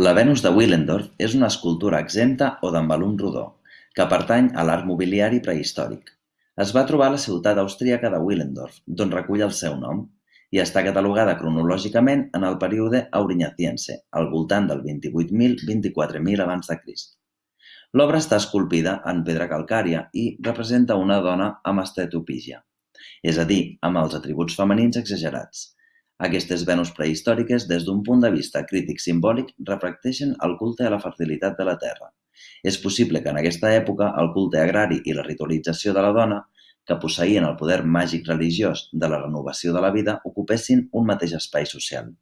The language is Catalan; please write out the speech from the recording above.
La Venus de Willendorf és una escultura exempta o d'en volum rodó, que pertany a l'art mobiliari prehistòric. Es va trobar a la ciutat austríaca de Willendorf, d'on recull el seu nom, i està catalogada cronològicament en el període Aurignatiense, al voltant del 28.000-24.000 abans de Crist. L'obra està esculpida en pedra calcària i representa una dona amb estetopígia, és a dir, amb els atributs femenins exagerats. Aquestes Venus prehistòriques, des d'un punt de vista crític-simbòlic, reflecteixen el culte a la fertilitat de la terra. És possible que en aquesta època el culte agrari i la ritualització de la dona, que posseïen el poder màgic religiós de la renovació de la vida, ocupessin un mateix espai social.